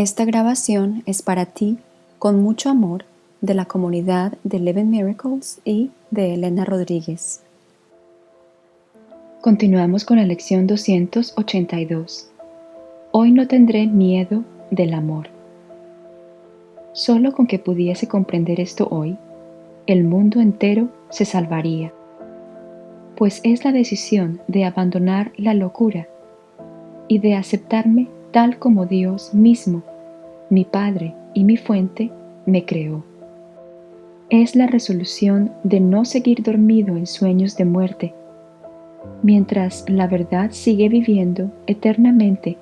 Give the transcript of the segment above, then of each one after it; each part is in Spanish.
Esta grabación es para ti, con mucho amor, de la comunidad de Eleven Miracles y de Elena Rodríguez. Continuamos con la lección 282. Hoy no tendré miedo del amor. Solo con que pudiese comprender esto hoy, el mundo entero se salvaría, pues es la decisión de abandonar la locura y de aceptarme tal como Dios mismo, mi Padre y mi fuente, me creó. Es la resolución de no seguir dormido en sueños de muerte, mientras la verdad sigue viviendo eternamente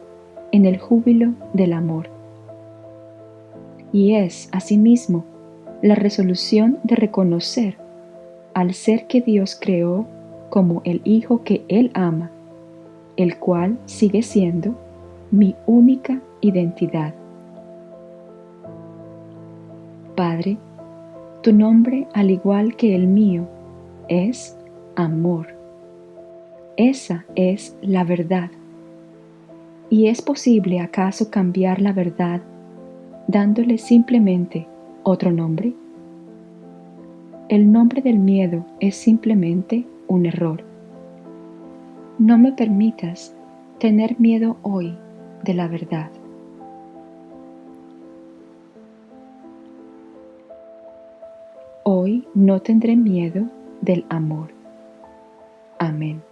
en el júbilo del amor. Y es, asimismo, la resolución de reconocer al ser que Dios creó como el Hijo que Él ama, el cual sigue siendo mi única identidad. Padre, tu nombre, al igual que el mío, es amor. Esa es la verdad. ¿Y es posible acaso cambiar la verdad dándole simplemente otro nombre? El nombre del miedo es simplemente un error. No me permitas tener miedo hoy de la verdad. Hoy no tendré miedo del amor. Amén.